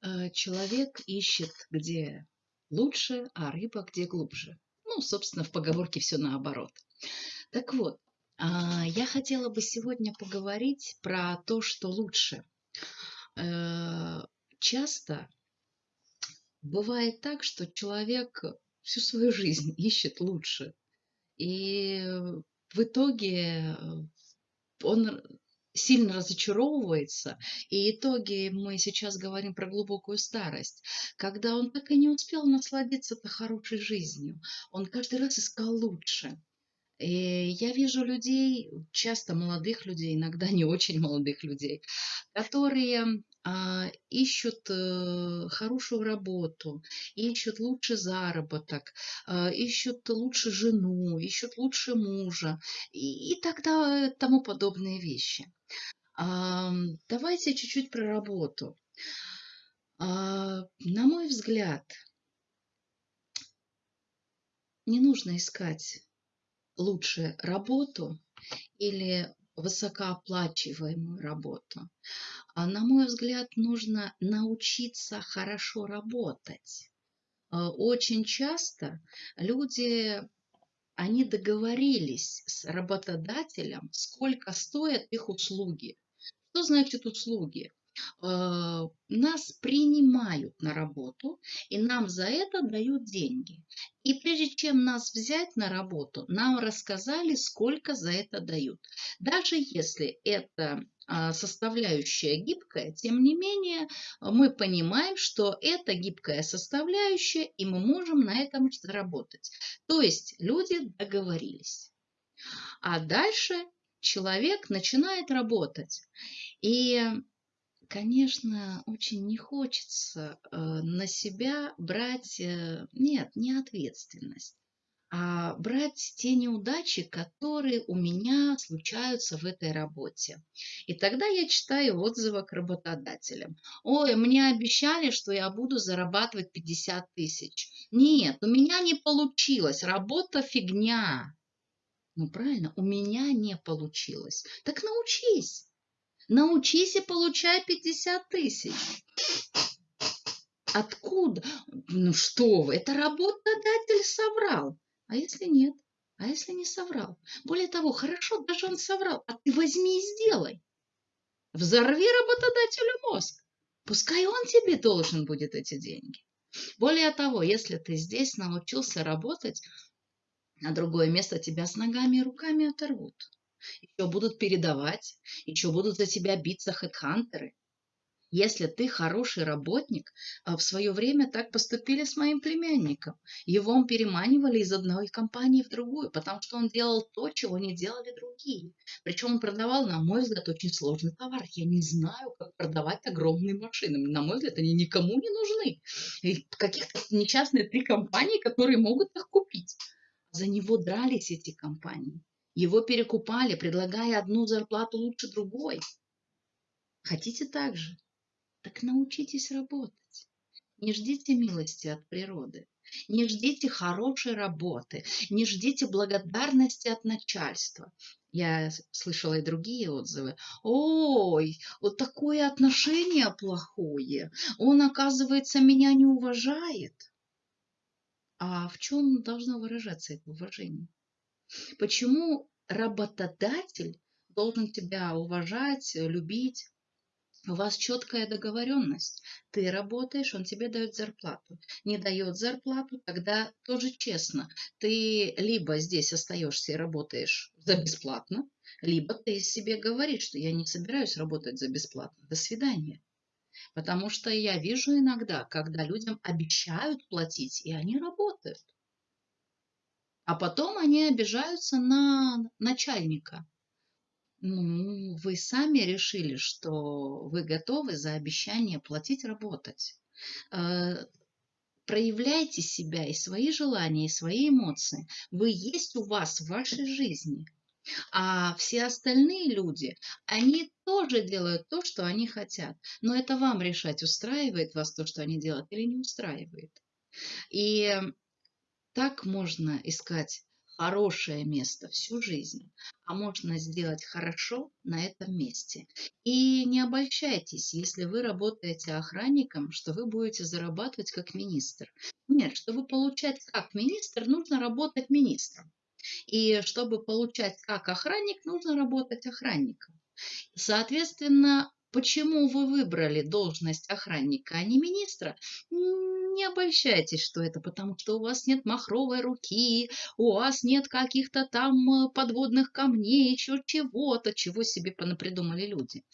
Э, человек ищет где лучше, а рыба где глубже. Ну, собственно, в поговорке все наоборот. Так вот, а, я хотела бы сегодня поговорить про то, что лучше. Э, часто бывает так, что человек всю свою жизнь ищет лучше. И в итоге он сильно разочаровывается, и итоги мы сейчас говорим про глубокую старость, когда он так и не успел насладиться-то хорошей жизнью, он каждый раз искал лучше. Я вижу людей, часто молодых людей, иногда не очень молодых людей, которые а, ищут э, хорошую работу, ищут лучший заработок, а, ищут лучше жену, ищут лучше мужа и, и тогда тому подобные вещи. А, давайте чуть-чуть про работу. А, на мой взгляд, не нужно искать лучше работу или высокооплачиваемую работу. А на мой взгляд, нужно научиться хорошо работать. А, очень часто люди, они договорились с работодателем, сколько стоят их услуги. Что значит услуги? А, нас принимают на работу, и нам за это дают деньги. И прежде чем нас взять на работу, нам рассказали, сколько за это дают. Даже если это а, составляющая гибкая, тем не менее мы понимаем, что это гибкая составляющая, и мы можем на этом заработать. То есть люди договорились. А дальше человек начинает работать. И конечно, очень не хочется э, на себя брать, э, нет, не ответственность, а брать те неудачи, которые у меня случаются в этой работе. И тогда я читаю отзывы к работодателям. Ой, мне обещали, что я буду зарабатывать 50 тысяч. Нет, у меня не получилось, работа фигня. Ну правильно, у меня не получилось. Так научись. Научись и получай 50 тысяч. Откуда? Ну что вы, это работодатель соврал. А если нет? А если не соврал? Более того, хорошо, даже он соврал, а ты возьми и сделай. Взорви работодателю мозг. Пускай он тебе должен будет эти деньги. Более того, если ты здесь научился работать, на другое место тебя с ногами и руками оторвут еще будут передавать, еще будут за тебя биться хедхантеры. Если ты хороший работник, а в свое время так поступили с моим племянником. Его переманивали из одной компании в другую, потому что он делал то, чего не делали другие. Причем он продавал, на мой взгляд, очень сложный товар. Я не знаю, как продавать огромные машины. На мой взгляд, они никому не нужны. И каких-то несчастные три компании, которые могут их купить. За него дрались эти компании. Его перекупали, предлагая одну зарплату лучше другой. Хотите так же? Так научитесь работать. Не ждите милости от природы. Не ждите хорошей работы. Не ждите благодарности от начальства. Я слышала и другие отзывы. Ой, вот такое отношение плохое. Он, оказывается, меня не уважает. А в чем должно выражаться это уважение? Почему работодатель должен тебя уважать, любить? У вас четкая договоренность. Ты работаешь, он тебе дает зарплату. Не дает зарплату, тогда тоже честно. Ты либо здесь остаешься и работаешь за бесплатно, либо ты себе говоришь, что я не собираюсь работать за бесплатно. До свидания. Потому что я вижу иногда, когда людям обещают платить, и они работают. А потом они обижаются на начальника. Ну, вы сами решили, что вы готовы за обещание платить работать. Э, проявляйте себя и свои желания, и свои эмоции. Вы есть у вас в вашей жизни. А все остальные люди, они тоже делают то, что они хотят. Но это вам решать, устраивает вас то, что они делают, или не устраивает. И так можно искать хорошее место всю жизнь, а можно сделать хорошо на этом месте. И не обольщайтесь, если вы работаете охранником, что вы будете зарабатывать как министр. Нет, чтобы получать как министр, нужно работать министром. И чтобы получать как охранник, нужно работать охранником. Соответственно, почему вы выбрали должность охранника, а не министра, не обольщайтесь, что это потому, что у вас нет махровой руки, у вас нет каких-то там э, подводных камней, еще чего-то, чего себе понапридумали люди.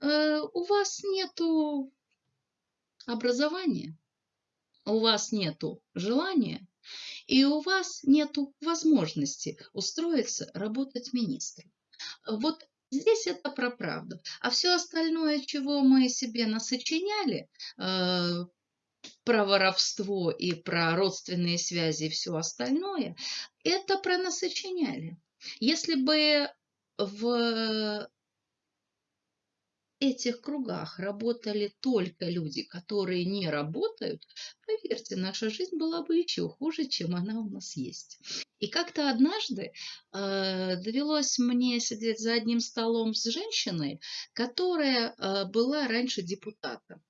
Э, у вас нету образования, у вас нету желания, и у вас нету возможности устроиться работать министром. Вот Здесь это про правду. А все остальное, чего мы себе насочиняли, э, про воровство и про родственные связи и все остальное, это про насочиняли. Если бы в этих кругах работали только люди, которые не работают, поверьте, наша жизнь была бы еще хуже, чем она у нас есть. И как-то однажды э, довелось мне сидеть за одним столом с женщиной, которая э, была раньше депутатом.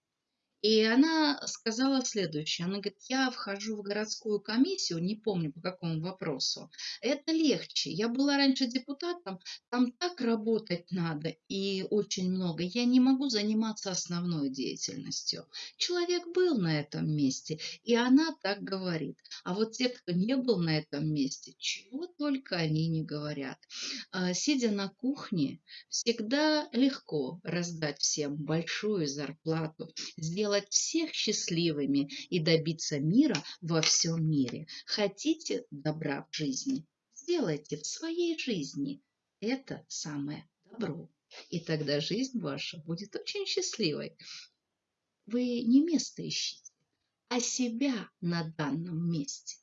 И она сказала следующее. Она говорит, я вхожу в городскую комиссию, не помню по какому вопросу. Это легче. Я была раньше депутатом, там так работать надо и очень много. Я не могу заниматься основной деятельностью. Человек был на этом месте, и она так говорит. А вот те, кто не был на этом месте, чего только они не говорят. А, сидя на кухне, всегда легко раздать всем большую зарплату, сделать сделать всех счастливыми и добиться мира во всем мире. Хотите добра в жизни? Сделайте в своей жизни это самое добро. И тогда жизнь ваша будет очень счастливой. Вы не место ищите, а себя на данном месте.